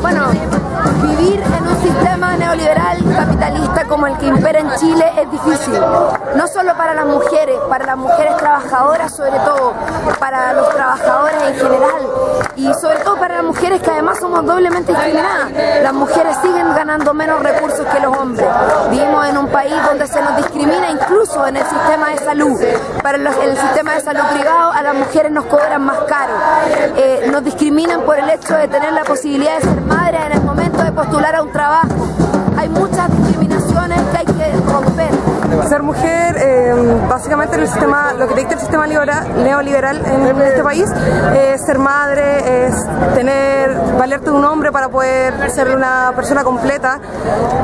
Bueno, vivir en un sistema neoliberal capitalista como el que impera en Chile es difícil. No solo para las mujeres, para las mujeres trabajadoras sobre todo, para los trabajadores en general y sobre todo para las mujeres que además somos doblemente discriminadas. Las mujeres siguen ganando menos recursos que los hombres. Vivimos en un país donde se nos discrimina incluso en el sistema de salud. Para los- el sistema de salud privado a las mujeres nos cobran más caro. Eh, nos discriminan por el hecho de tener la posibilidad de ser madre en el momento de postular a un trabajo. Hay muchas discriminaciones que hay que romper. Ser mujer, eh, básicamente en el sistema, lo que dicta el sistema liberal- neoliberal en este país, es ser madre, es tener, valerte de un hombre para poder ser una persona completa,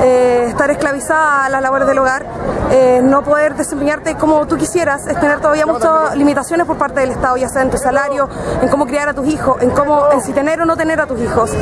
eh, estar esclavizada a las labores del hogar, eh, no poder desempeñarte como tú quisieras, es tener todavía muchas limitaciones por parte del Estado, ya sea en tu salario, en cómo criar a tus hijos, en cómo, en si tener o no tener a tus hijos.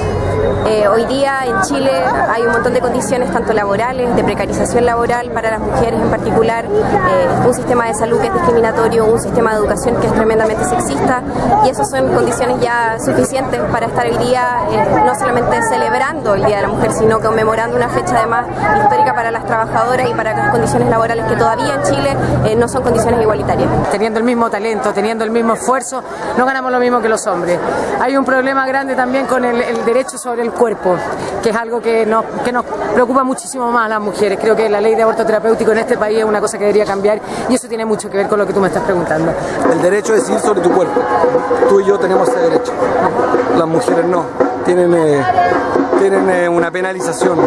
Eh, hoy día en Chile hay un montón de condiciones, tanto laborales, de precarización laboral para las mujeres en particular, eh, un sistema de salud que es discriminatorio, un sistema de educación que es tremendamente sexista, y esas son condiciones ya suficientes para estar hoy día eh, no solamente celebrando el Día de la Mujer, sino conmemorando una fecha además histórica para las trabajadoras y para las condiciones laborales que todavía en Chile eh, no son condiciones igualitarias. teniendo el mismo talento, teniendo el mismo esfuerzo, no ganamos lo mismo que los hombres. Hay un problema grande también con el, el derecho sobre el cuerpo, que es algo que nos, que nos preocupa muchísimo más a las mujeres. Creo que la ley de aborto terapéutico en este país es una cosa que debería cambiar y eso tiene mucho que ver con lo que tú me estás preguntando. El derecho a decidir sobre tu cuerpo. Tú y yo tenemos ese derecho. Las mujeres no. Tienen, eh, tienen eh, una penalización.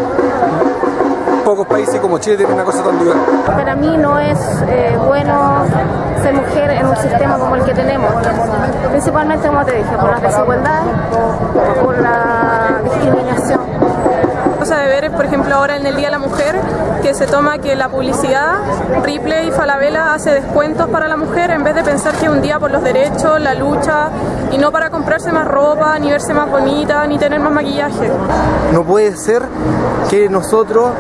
Pocos países como Chile tienen una cosa tan dura. Para mí no es eh, bueno ser mujer en un sistema como el que tenemos. Principalmente, como te dije, por la desigualdad, por la discriminación. Cosa de ver es, por ejemplo, ahora en el Día de la Mujer, que se toma que la publicidad, Ripley y Falabella hace descuentos para la mujer en vez de pensar que es un día por los derechos, la lucha, y no para comprarse más ropa, ni verse más bonita, ni tener más maquillaje. No puede ser que nosotros,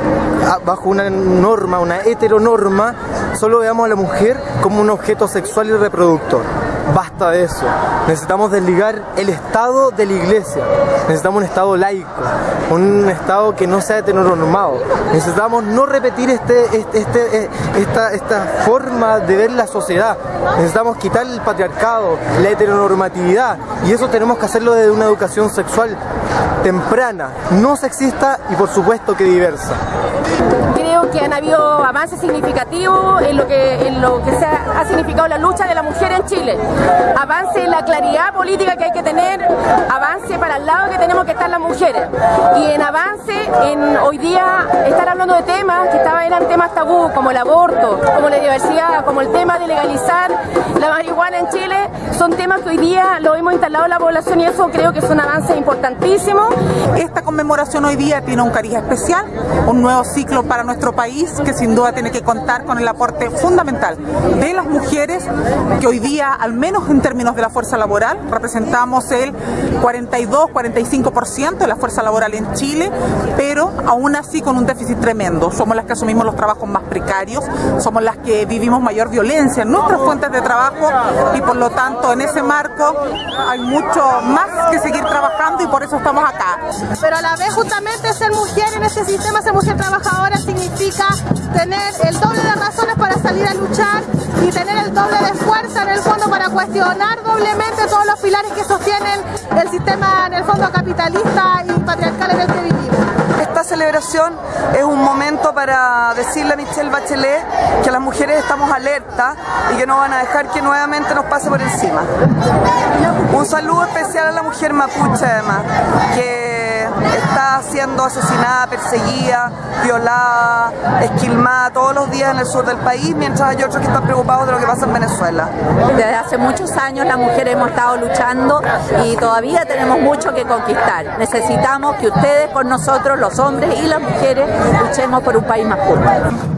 bajo una norma, una heteronorma, solo veamos a la mujer como un objeto sexual y reproductor. Basta de eso. Necesitamos desligar el Estado de la Iglesia. Necesitamos un Estado laico, un Estado que no sea heteronormado. Necesitamos no repetir este, este, este, eh, esta, esta forma de ver la sociedad. Necesitamos quitar el patriarcado, la heteronormatividad. Y eso tenemos que hacerlo desde una educación sexual temprana, no sexista y por supuesto que diversa. Que han habido avances significativos en lo que, en lo que se ha, significado la lucha de la mujer en Chile. Avance en la claridad política que hay que tener, avance para el lado que tenemos que estar las mujeres. Y en avance en hoy día estar hablando de temas que estaban eran temas tabú, como el aborto, como la diversidad, como el tema de legalizar la marihuana en Chile, son temas que hoy día lo hemos instalado en la población y eso creo que es un avance importantísimo. Esta conmemoración hoy día tiene un cariz especial, un nuevo ciclo para nuestro país que sin duda tiene que contar con el aporte fundamental de las mujeres que hoy día, al menos en términos de la fuerza laboral, representamos el 42-45% de la fuerza laboral en Chile, pero aún así con un déficit tremendo. Somos las que asumimos los trabajos más precarios, somos las que vivimos mayor violencia en nuestras fuentes de trabajo y por lo tanto en ese marco hay mucho más que seguir trabajando y por eso estamos acá. pero a la vez justamente ser mujer en este sistema, ser mujer trabajadora significa tener el doble de razones para salir a luchar y tener el doble de fuerza en el fondo para cuestionar doblemente todos los pilares que sostienen el sistema en el fondo capitalista y patriarcal en el que vivimos. Esta celebración es un momento para decirle a Michelle Bachelet que las mujeres estamos alerta y que no van a dejar que nuevamente nos pase por encima. Un saludo especial a la mujer mapuche además, está siendo asesinada, perseguida, violada, esquilmada todos los días en el sur del país, mientras hay otros que están preocupados de lo que pasa en Venezuela. Desde hace muchos años las mujeres hemos estado luchando y todavía tenemos mucho que conquistar. Necesitamos que ustedes con nosotros, los hombres y las mujeres, luchemos por un país más justo.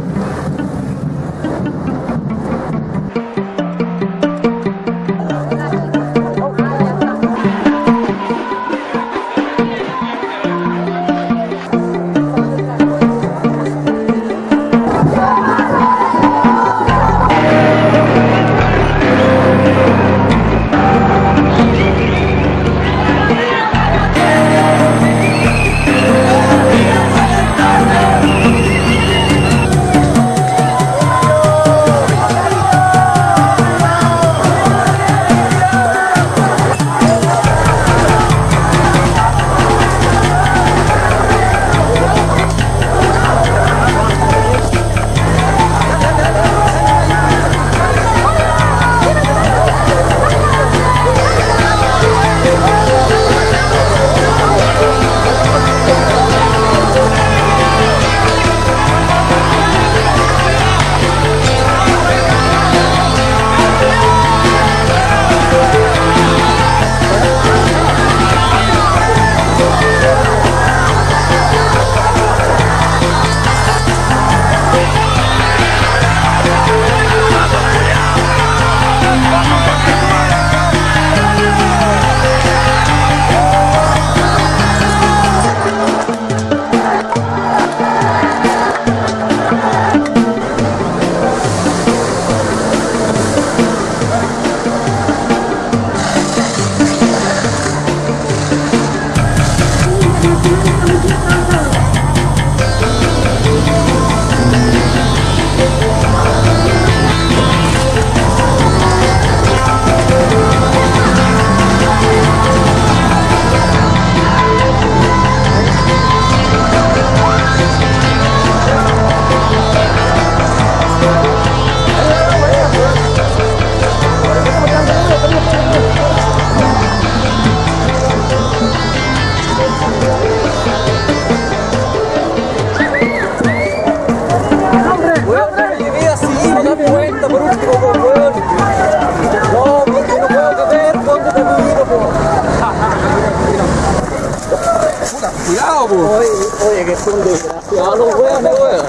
Oye, que.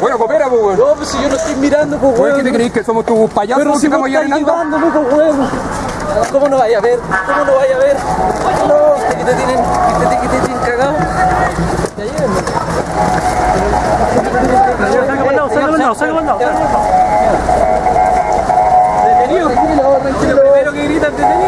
Bueno, coopera, pues, weón. No, pues si yo no estoy mirando, pues, weón. ¿Qué te crees que somos tus payasos Pero si mirando, pues, weón. ¿Cómo no vaya a ver? ¿Cómo no vaya a ver? No, que te tienen, que te, que te tienen cagado. Ya mandado, sácalo mandado, sácalo mandado. Detenido. Lo primero que gritan, detenido.